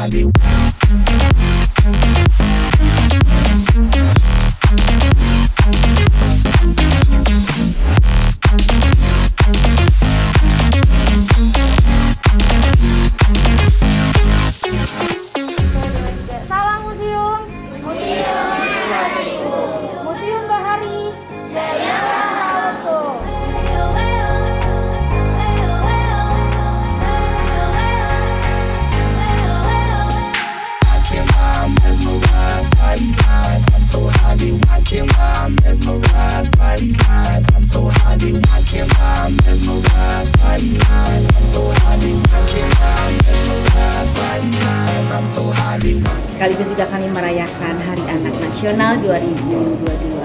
Valeu. Sekaligus juga kami merayakan Hari Anak Nasional 2022.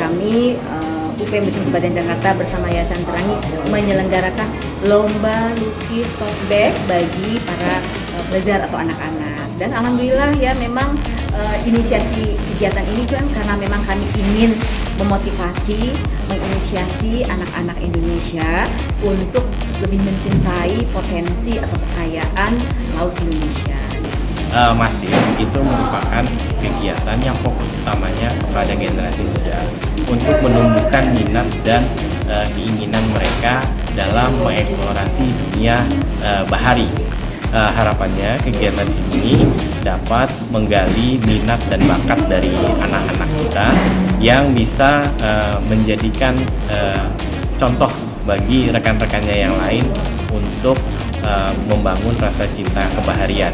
Kami uh, UP Musim Badan Jakarta bersama Yayasan Terangi menyelenggarakan lomba lukis tote bag bagi para uh, pelajar atau anak-anak. Dan alhamdulillah ya memang uh, inisiasi kegiatan ini kan karena memang kami ingin memotivasi, menginisiasi anak-anak Indonesia untuk lebih mencintai potensi atau kekayaan laut Indonesia. Uh, masif itu merupakan kegiatan yang fokus utamanya kepada generasi muda untuk menumbuhkan minat dan uh, keinginan mereka dalam mengeksplorasi dunia uh, bahari. Uh, harapannya kegiatan ini dapat menggali minat dan bakat dari anak-anak kita yang bisa uh, menjadikan uh, contoh bagi rekan-rekannya yang lain untuk uh, membangun rasa cinta kebaharian.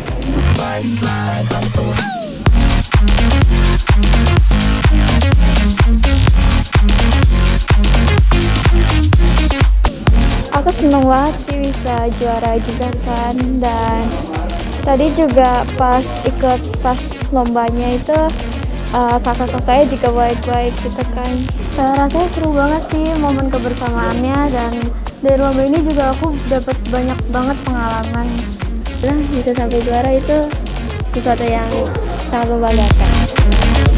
Aku seneng banget sih bisa juara juga kan dan tadi juga pas ikut pas lombanya itu uh, kakak-kakaknya juga baik-baik gitu kan. Uh, rasanya seru banget sih momen kebersamaannya dan dari lomba ini juga aku dapat banyak banget pengalaman. Lah bisa sampai juara itu sesuatu yang sangat membanggakan.